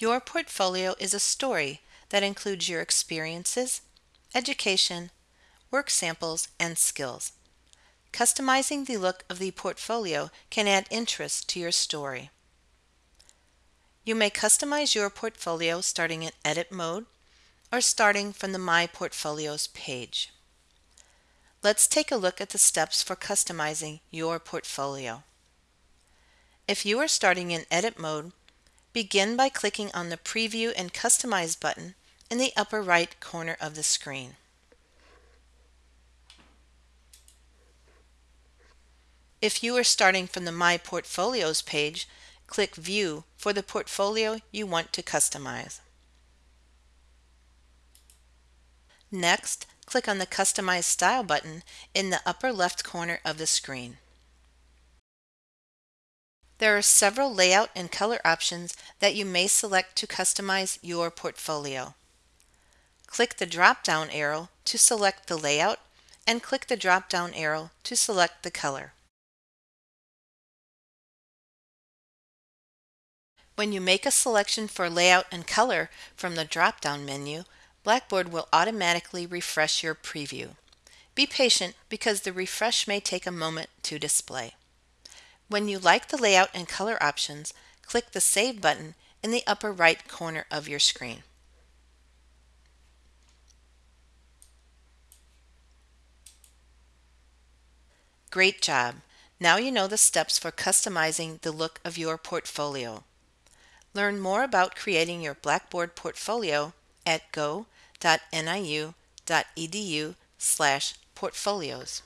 Your portfolio is a story that includes your experiences, education, work samples, and skills. Customizing the look of the portfolio can add interest to your story. You may customize your portfolio starting in Edit mode or starting from the My Portfolios page. Let's take a look at the steps for customizing your portfolio. If you are starting in Edit mode, begin by clicking on the Preview and Customize button in the upper right corner of the screen. If you are starting from the My Portfolios page, click View for the portfolio you want to customize. Next, click on the Customize Style button in the upper left corner of the screen. There are several layout and color options that you may select to customize your portfolio. Click the drop-down arrow to select the layout and click the drop-down arrow to select the color. When you make a selection for layout and color from the drop-down menu, Blackboard will automatically refresh your preview. Be patient because the refresh may take a moment to display. When you like the layout and color options, click the Save button in the upper right corner of your screen. Great job! Now you know the steps for customizing the look of your portfolio. Learn more about creating your Blackboard portfolio at go.niu.edu/portfolios.